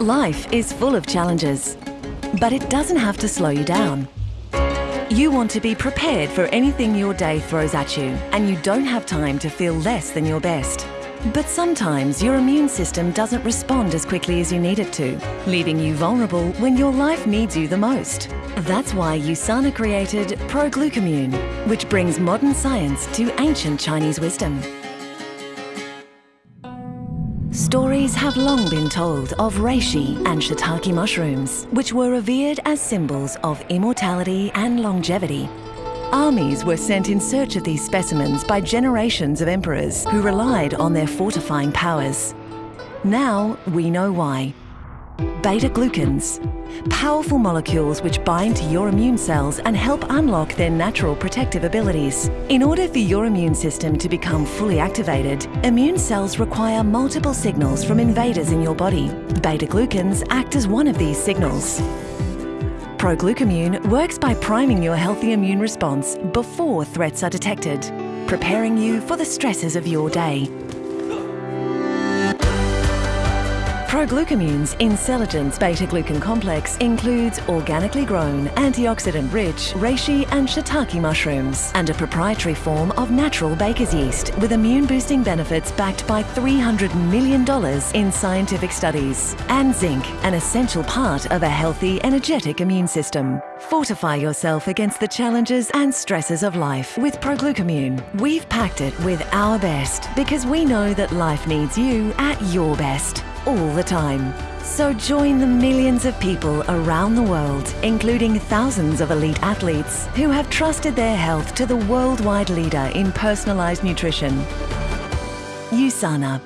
Life is full of challenges, but it doesn't have to slow you down. You want to be prepared for anything your day throws at you, and you don't have time to feel less than your best. But sometimes your immune system doesn't respond as quickly as you need it to, leaving you vulnerable when your life needs you the most. That's why USANA created ProGlucamune, which brings modern science to ancient Chinese wisdom. Stories have long been told of reishi and shiitake mushrooms, which were revered as symbols of immortality and longevity. Armies were sent in search of these specimens by generations of emperors who relied on their fortifying powers. Now we know why. Beta-glucans, powerful molecules which bind to your immune cells and help unlock their natural protective abilities. In order for your immune system to become fully activated, immune cells require multiple signals from invaders in your body. Beta-glucans act as one of these signals. ProGlucamune works by priming your healthy immune response before threats are detected, preparing you for the stresses of your day. Proglucamune's Intelligence beta-glucan complex includes organically grown, antioxidant-rich reishi and shiitake mushrooms and a proprietary form of natural baker's yeast with immune-boosting benefits backed by $300 million in scientific studies. And zinc, an essential part of a healthy, energetic immune system. Fortify yourself against the challenges and stresses of life with Proglucamune. We've packed it with our best because we know that life needs you at your best all the time. So join the millions of people around the world, including thousands of elite athletes who have trusted their health to the worldwide leader in personalized nutrition. USANA